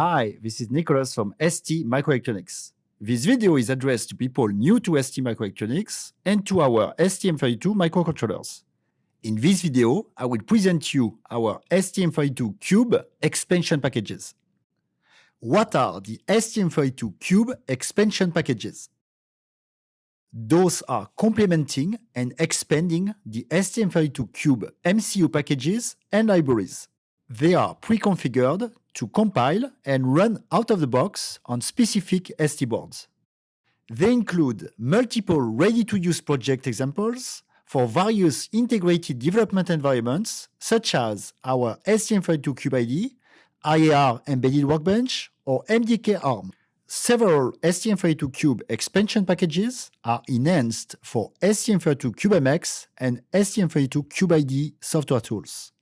Hi, this is Nicholas from ST Microelectronics. This video is addressed to people new to ST Microelectronics and to our STM32 microcontrollers. In this video, I will present you our STM32Cube expansion packages. What are the STM32Cube expansion packages? Those are complementing and expanding the STM32Cube MCU packages and libraries. They are pre-configured to compile and run out of the box on specific ST boards. They include multiple ready-to-use project examples for various integrated development environments, such as our STM32Cube IAR Embedded Workbench, or MDK ARM. Several STM32Cube expansion packages are enhanced for STM32CubeMX and STM32CubeIDE software tools.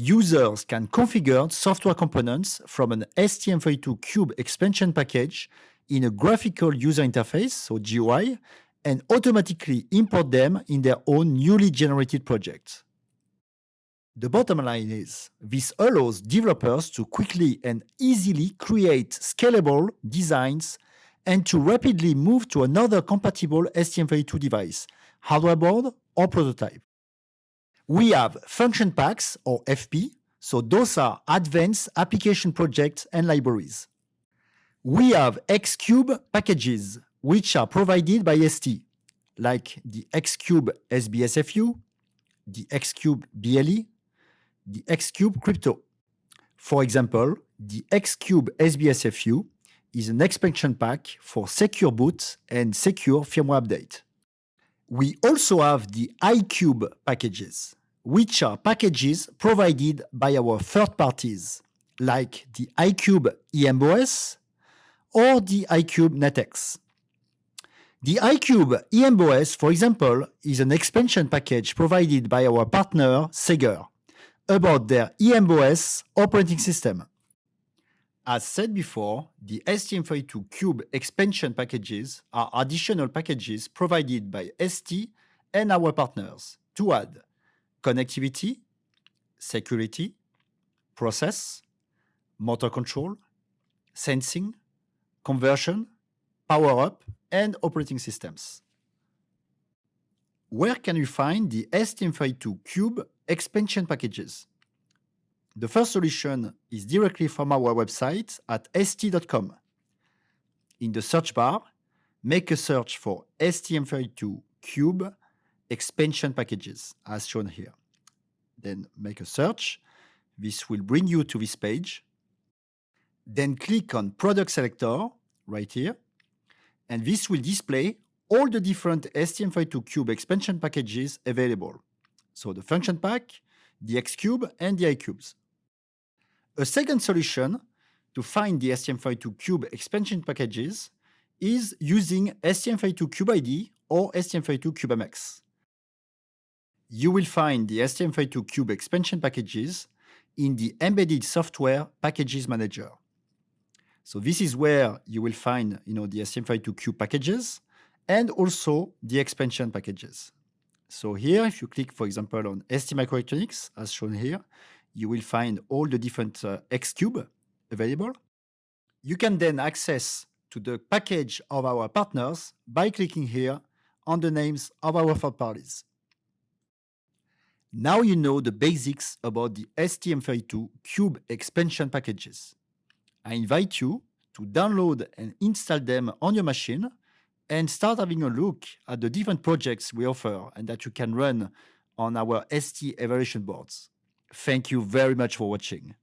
Users can configure software components from an STM32Cube expansion package in a graphical user interface, or GUI, and automatically import them in their own newly generated projects. The bottom line is, this allows developers to quickly and easily create scalable designs and to rapidly move to another compatible STM32 device, hardware board or prototype. We have function packs or FP, so those are advanced application projects and libraries. We have Xcube packages, which are provided by ST, like the Xcube SBSFU, the Xcube BLE, the Xcube Crypto. For example, the Xcube SBSFU is an expansion pack for secure boot and secure firmware update. We also have the iCube packages, which are packages provided by our third parties, like the iCube EMBOS or the iCube NetX. The iCube EMBOS, for example, is an expansion package provided by our partner SEGGER about their EMBOS operating system. As said before, the STM32Cube expansion packages are additional packages provided by ST and our partners to add connectivity, security, process, motor control, sensing, conversion, power up, and operating systems. Where can you find the STM32Cube expansion packages? The first solution is directly from our website at st.com. In the search bar, make a search for STM32Cube expansion packages as shown here. Then make a search. This will bring you to this page. Then click on product selector right here. And this will display all the different STM32Cube expansion packages available. So the function pack, the Xcube, and the iCubes. A second solution to find the STM32Cube expansion packages is using STM32CubeIDE or STM32CubeMX you will find the STM32Cube expansion packages in the Embedded Software Packages Manager. So this is where you will find you know, the STM32Cube packages and also the expansion packages. So here, if you click, for example, on ST Microelectronics, as shown here, you will find all the different uh, Xcube available. You can then access to the package of our partners by clicking here on the names of our third parties. Now you know the basics about the STM32 Cube expansion packages. I invite you to download and install them on your machine and start having a look at the different projects we offer and that you can run on our ST evaluation boards. Thank you very much for watching.